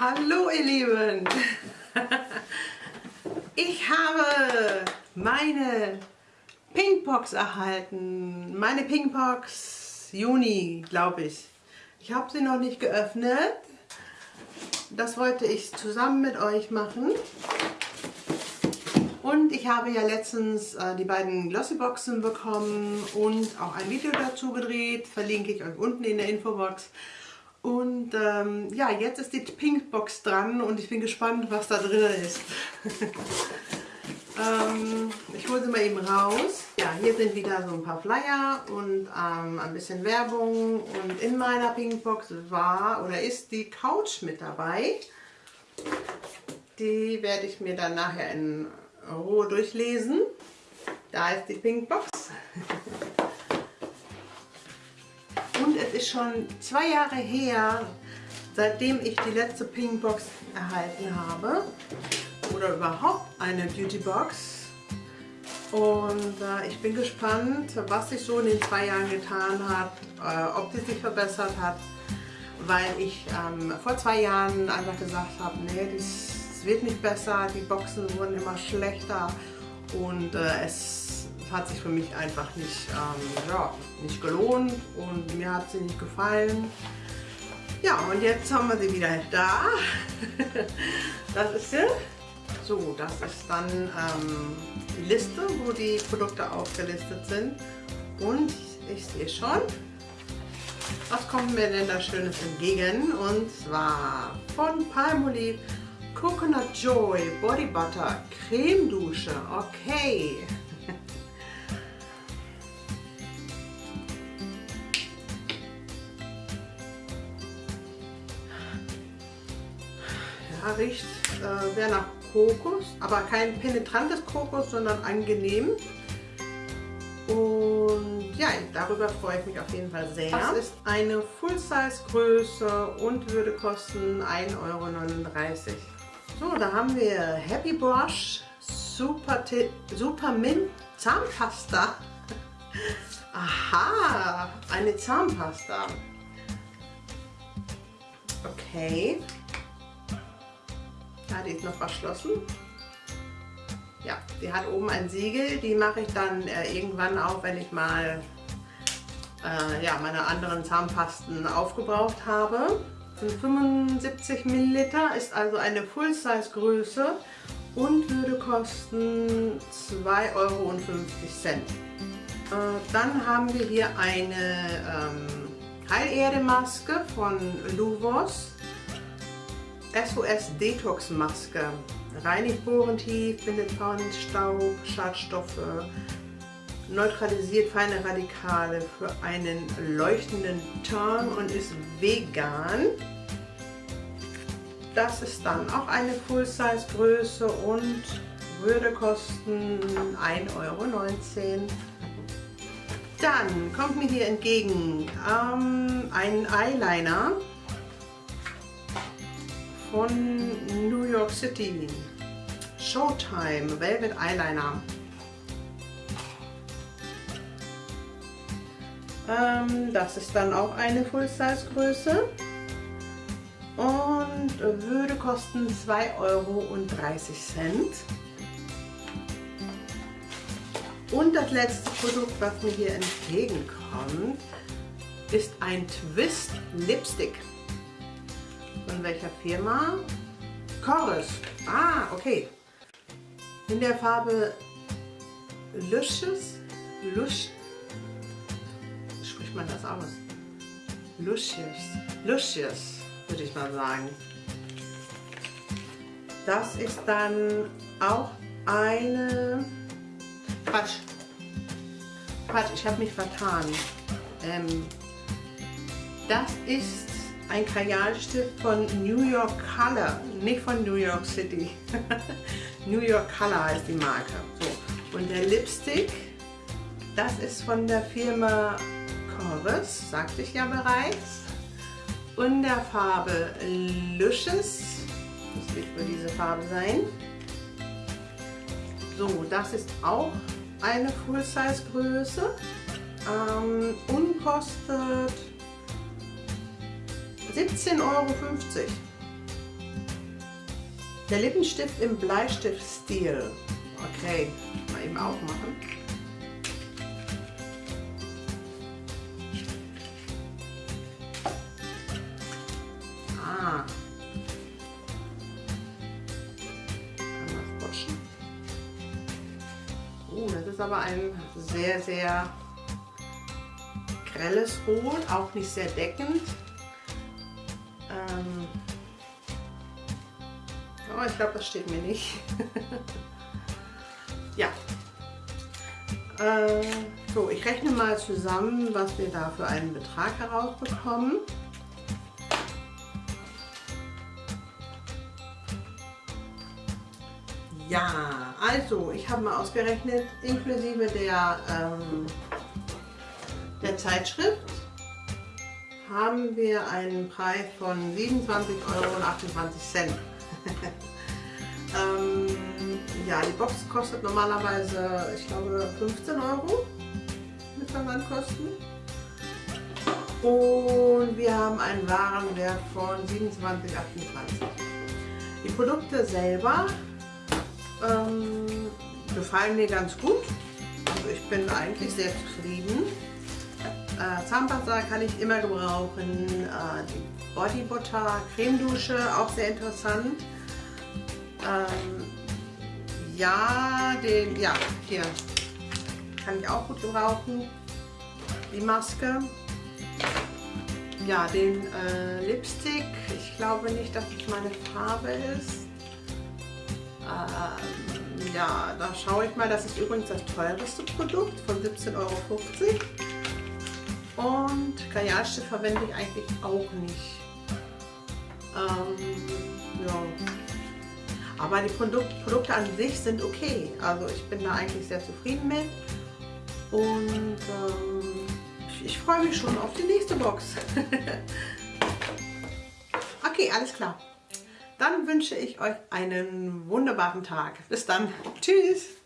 Hallo ihr Lieben! Ich habe meine Pinkbox erhalten. Meine Pinkbox Juni, glaube ich. Ich habe sie noch nicht geöffnet. Das wollte ich zusammen mit euch machen. Und ich habe ja letztens äh, die beiden Glossyboxen bekommen und auch ein Video dazu gedreht. Verlinke ich euch unten in der Infobox. Und ähm, ja, jetzt ist die Pinkbox dran und ich bin gespannt, was da drin ist. ähm, ich hole sie mal eben raus. Ja, hier sind wieder so ein paar Flyer und ähm, ein bisschen Werbung. Und in meiner Pinkbox war oder ist die Couch mit dabei. Die werde ich mir dann nachher in Ruhe durchlesen. Da ist die Pinkbox. Ist schon zwei Jahre her, seitdem ich die letzte Pinkbox erhalten habe. Oder überhaupt eine Beautybox. Und äh, ich bin gespannt, was sich so in den zwei Jahren getan hat, äh, ob die sich verbessert hat. Weil ich ähm, vor zwei Jahren einfach gesagt habe, nee, das wird nicht besser, die Boxen wurden immer schlechter und äh, es hat sich für mich einfach nicht, ähm, ja, nicht gelohnt und mir hat sie nicht gefallen. Ja, und jetzt haben wir sie wieder da. das ist sie. So, das ist dann ähm, die Liste, wo die Produkte aufgelistet sind. Und ich sehe schon, was kommt mir denn da Schönes entgegen? Und zwar von Palmolive Coconut Joy Body Butter Creme Dusche. Okay. Riecht äh, sehr nach Kokos, aber kein penetrantes Kokos, sondern angenehm. Und ja, darüber freue ich mich auf jeden Fall sehr. Das ist eine Full-Size-Größe und würde kosten 1,39 Euro. So, da haben wir Happy Brush Super, Super Mint Zahnpasta. Aha, eine Zahnpasta. Okay. Ja, die ist noch verschlossen. Ja, die hat oben ein Siegel. Die mache ich dann äh, irgendwann auf, wenn ich mal äh, ja, meine anderen Zahnpasten aufgebraucht habe. Sind 75 Milliliter, ist also eine Full-Size-Größe und würde kosten 2,50 Euro. Äh, dann haben wir hier eine ähm, Heilerde-Maske von Luvos. SOS Detox Maske. Reinigt Borentief, bindet Staub, Schadstoffe, neutralisiert feine Radikale für einen leuchtenden Ton und ist vegan. Das ist dann auch eine Full-Size Größe und würde kosten 1,19 Euro. Dann kommt mir hier entgegen ähm, ein Eyeliner von New York City. Showtime Velvet Eyeliner. Ähm, das ist dann auch eine Full-Size Größe und würde kosten 2,30 Euro. Und das letzte Produkt, was mir hier entgegenkommt, ist ein Twist Lipstick. Von welcher Firma? Chorus. Ah, okay. In der Farbe Luscious. Lush. Spricht man das aus? Luscious. Luscious, würde ich mal sagen. Das ist dann auch eine... Quatsch. Quatsch, ich habe mich vertan. Ähm, das ist ein Kajalstift von New York Color, nicht von New York City. New York Color heißt die Marke. So. Und der Lipstick, das ist von der Firma Corus, sagte ich ja bereits. Und der Farbe Luscious, das wird für diese Farbe sein. So, das ist auch eine Full-Size Größe ähm, und 17,50 Euro. Der Lippenstift im Bleistiftstil. Okay, mal eben aufmachen. Ah. Einmal sprutschen. Oh, das ist aber ein sehr, sehr grelles Rot, auch nicht sehr deckend. Ähm oh, ich glaube, das steht mir nicht. ja. Äh, so, ich rechne mal zusammen, was wir da für einen Betrag herausbekommen. Ja, also ich habe mal ausgerechnet, inklusive der, ähm, der Zeitschrift haben wir einen Preis von 27,28 Euro. ähm, ja, die Box kostet normalerweise, ich glaube, 15 Euro mit Versandkosten. Und wir haben einen Warenwert von 27,28. Die Produkte selber ähm, gefallen mir ganz gut. Also ich bin eigentlich sehr zufrieden. Äh, Zahnpasta kann ich immer gebrauchen. Äh, die Body Butter Cremedusche, auch sehr interessant. Ähm, ja, den, ja, hier kann ich auch gut gebrauchen. Die Maske. Ja, den äh, Lipstick. Ich glaube nicht, dass es meine Farbe ist. Ähm, ja, da schaue ich mal. Das ist übrigens das teuerste Produkt von 17,50 Euro. Und Kajalstift verwende ich eigentlich auch nicht. Ähm, ja. Aber die Produk Produkte an sich sind okay. Also ich bin da eigentlich sehr zufrieden mit. Und ähm, ich, ich freue mich schon auf die nächste Box. okay, alles klar. Dann wünsche ich euch einen wunderbaren Tag. Bis dann. Tschüss.